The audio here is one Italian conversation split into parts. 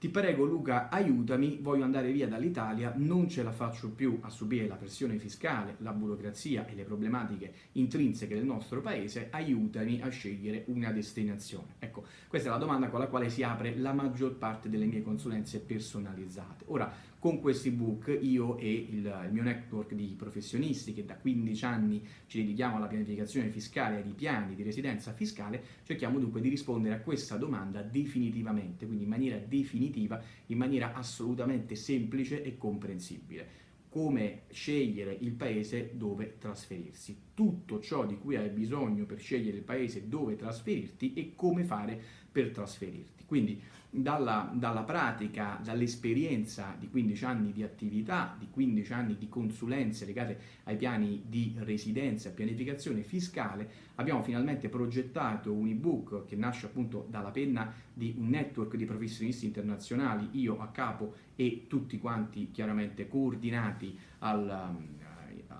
ti prego Luca aiutami, voglio andare via dall'Italia, non ce la faccio più a subire la pressione fiscale, la burocrazia e le problematiche intrinseche del nostro paese, aiutami a scegliere una destinazione. Ecco, questa è la domanda con la quale si apre la maggior parte delle mie consulenze personalizzate. Ora, con questi ebook io e il, il, mio network di professionisti che da 15 anni ci dedichiamo alla pianificazione fiscale e ai piani di residenza fiscale, cerchiamo dunque di rispondere a questa domanda definitivamente, quindi in maniera definitiva, in maniera assolutamente semplice e comprensibile come scegliere il paese dove trasferirsi, tutto ciò di cui hai bisogno per scegliere il paese dove trasferirti e come fare per trasferirti. Quindi dalla, dalla pratica, dall'esperienza di 15 anni di attività, di 15 anni di consulenze legate ai piani di residenza e pianificazione fiscale, abbiamo finalmente progettato un ebook che nasce appunto dalla penna di un network di professionisti internazionali, io a capo e tutti quanti chiaramente coordinati al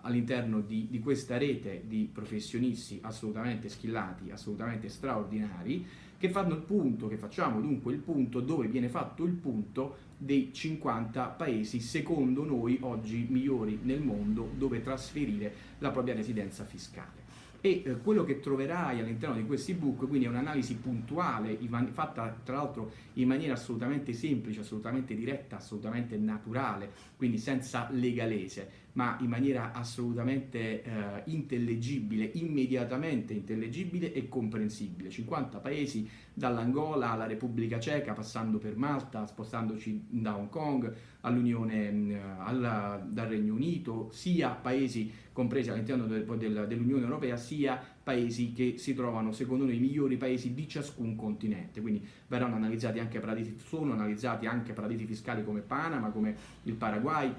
all'interno di, di, questa rete di professionisti assolutamente skillati, assolutamente straordinari, che fanno il punto, che facciamo dunque il punto dove viene fatto il punto dei 50 paesi secondo noi oggi migliori nel mondo dove trasferire la propria residenza fiscale e eh, quello che troverai all'interno di questi book quindi è un'analisi puntuale fatta tra l'altro in maniera assolutamente semplice, assolutamente diretta, assolutamente naturale, quindi senza legalese ma in maniera assolutamente eh, intellegibile, immediatamente intellegibile e comprensibile. 50 paesi dall'Angola alla Repubblica Ceca, passando per Malta, spostandoci da Hong Kong all'Unione, mm, dal Regno Unito, sia paesi compresi all'interno del, del, dell'Unione Europea, sia paesi che si trovano secondo noi i migliori paesi di ciascun continente, quindi verranno analizzati anche paradisi, sono analizzati anche paradisi fiscali come Panama, come il Paraguay,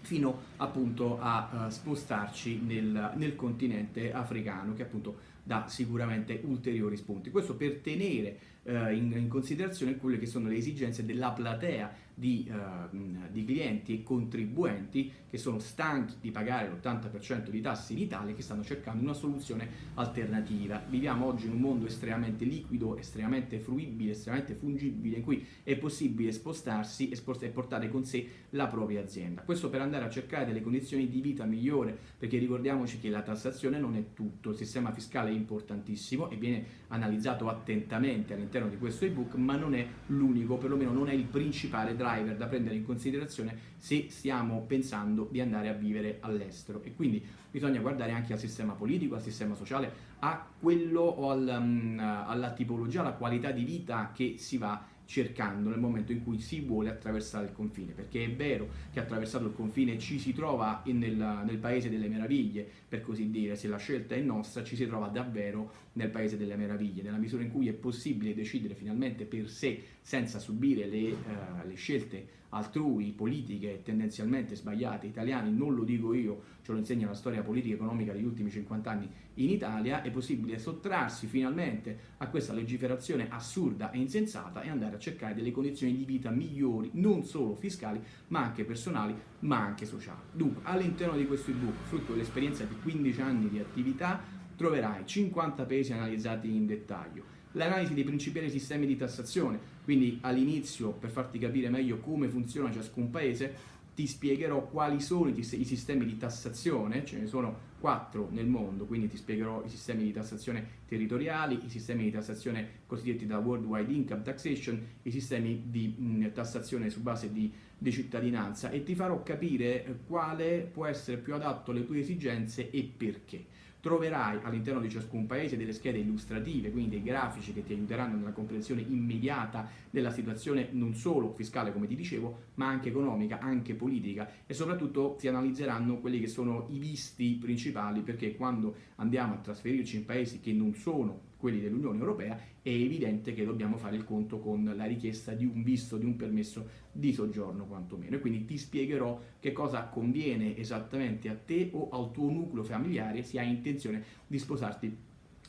fino appunto a uh, spostarci nel, nel, continente africano che appunto dà sicuramente ulteriori spunti. Questo per tenere uh, in, in, considerazione quelle che sono le esigenze della platea di, uh, di, clienti e contribuenti che sono stanchi di pagare l'80% di tasse in Italia e che stanno cercando una soluzione alternativa. Viviamo oggi in un mondo estremamente liquido, estremamente fruibile, estremamente fungibile in cui è possibile spostarsi e, spost- e portare con sé la propria azienda. Questo per andare a cercare delle condizioni di vita migliore perché ricordiamoci che la tassazione non è tutto, il sistema fiscale è importantissimo e viene analizzato attentamente all'interno di questo ebook ma non è l'unico, perlomeno non è il principale driver da prendere in considerazione se stiamo pensando di andare a vivere all'estero. E quindi bisogna guardare anche al sistema politico, al sistema sociale, a quello o al, um, alla tipologia, alla qualità di vita che si va cercando nel momento in cui si vuole attraversare il confine, perché è vero che attraversato il confine ci si trova nel, nel, paese delle meraviglie, per così dire, se la scelta è nostra ci si trova davvero nel paese delle meraviglie, nella misura in cui è possibile decidere finalmente per sé senza subire le, uh, le scelte altrui, politiche tendenzialmente sbagliate, italiane, non lo dico io, ce lo insegna la storia politica e economica degli ultimi 50 anni in Italia, è possibile sottrarsi finalmente a questa legiferazione assurda e insensata e andare a cercare delle condizioni di vita migliori, non solo fiscali, ma anche personali, ma anche sociali. Dunque, all'interno di questo ebook, frutto dell'esperienza di 15 anni di attività, troverai 50 paesi analizzati in dettaglio, l'analisi dei principali sistemi di tassazione, quindi all'inizio per farti capire meglio come funziona ciascun paese ti spiegherò quali sono i sistemi di tassazione, ce ne sono quattro nel mondo, quindi ti spiegherò i sistemi di tassazione territoriali, i sistemi di tassazione cosiddetti da Worldwide Income Taxation, i sistemi di mh, tassazione su base di, di, cittadinanza e ti farò capire quale può essere più adatto alle tue esigenze e perché. Troverai all'interno di ciascun paese delle schede illustrative, quindi dei grafici che ti aiuteranno nella comprensione immediata della situazione non solo fiscale come ti dicevo, ma anche economica, anche politica e soprattutto ti analizzeranno quelli che sono i visti principali perché quando andiamo a trasferirci in paesi che non sono quelli dell'Unione Europea, è evidente che dobbiamo fare il conto con la richiesta di un visto, di un permesso di soggiorno quantomeno. E quindi ti spiegherò che cosa conviene esattamente a te o al tuo nucleo familiare se hai intenzione di sposarti,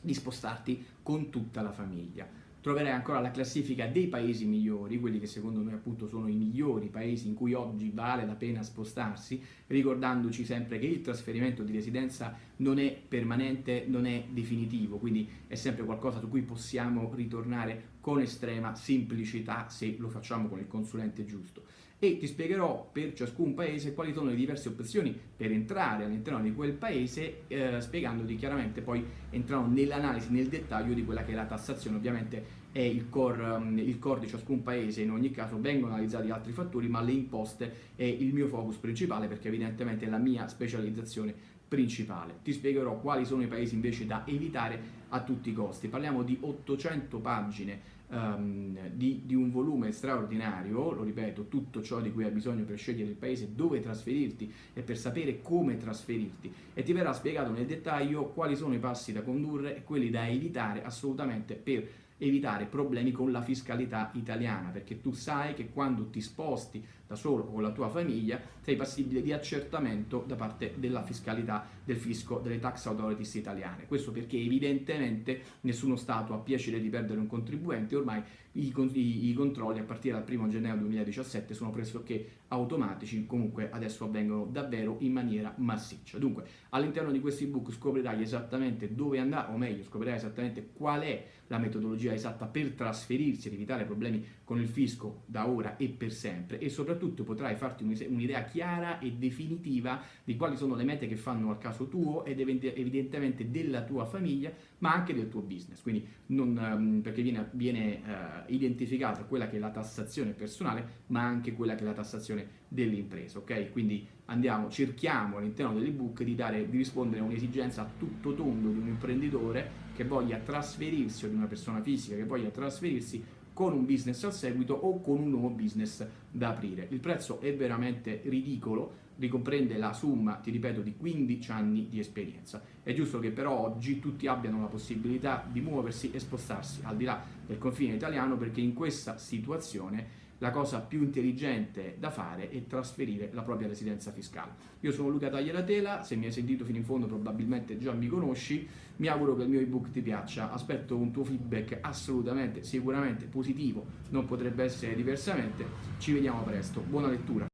di spostarti con tutta la famiglia troverai ancora la classifica dei paesi migliori, quelli che secondo noi appunto sono i migliori paesi in cui oggi vale la pena spostarsi, ricordandoci sempre che il trasferimento di residenza non è permanente, non è definitivo, quindi è sempre qualcosa su cui possiamo ritornare con estrema semplicità se lo facciamo con il consulente giusto. E ti spiegherò per ciascun paese quali sono le diverse opzioni per entrare all'interno di quel paese eh, spiegandoti chiaramente poi entrando nell'analisi, nel dettaglio di quella che è la tassazione. Ovviamente è il core, um, il core di ciascun paese in ogni caso vengono analizzati altri fattori ma le imposte è il mio focus principale perché evidentemente è la mia specializzazione principale. Ti spiegherò quali sono i paesi invece da evitare a tutti i costi. Parliamo di 800 pagine um, di, di, un volume straordinario, lo ripeto, tutto ciò di cui hai bisogno per scegliere il paese dove trasferirti e per sapere come trasferirti e ti verrà spiegato nel dettaglio quali sono i passi da condurre e quelli da evitare assolutamente per evitare problemi con la fiscalità italiana, perché tu sai che quando ti sposti da solo con la tua famiglia sei passibile di accertamento da parte della fiscalità del fisco delle tax authorities italiane. Questo perché evidentemente nessuno Stato ha piacere di perdere un contribuente, ormai i, i, i controlli a partire dal 1 gennaio 2017 sono pressoché automatici, comunque adesso avvengono davvero in maniera massiccia. Dunque all'interno di questo ebook scoprirai esattamente dove andare, o meglio scoprirai esattamente qual è la metodologia esatta per trasferirsi ed evitare problemi con il fisco da ora e per sempre. E soprattutto potrai farti un'idea chiara e definitiva di quali sono le mete che fanno al caso tuo ed evidentemente della tua famiglia ma anche del tuo business. Quindi non, ehm, perché viene, viene uh, identificata quella che è la tassazione personale ma anche quella che è la tassazione dell'impresa ok? Quindi andiamo cerchiamo all'interno dell'ebook di, di rispondere a un'esigenza a tutto tondo di un imprenditore che voglia trasferirsi o di una persona fisica che voglia trasferirsi con un business al seguito o con un nuovo business da aprire. Il prezzo è veramente ridicolo, ricomprende la somma, ti ripeto, di 15 anni di esperienza. È giusto che però oggi tutti abbiano la possibilità di muoversi e spostarsi al di là del confine italiano perché in questa situazione la cosa più intelligente da fare è trasferire la propria residenza fiscale. Io sono Luca Tagliatela, se mi hai sentito fino in fondo probabilmente già mi conosci, mi auguro che il mio ebook ti piaccia, aspetto un tuo feedback assolutamente, sicuramente positivo, non potrebbe essere diversamente, ci vediamo presto, buona lettura.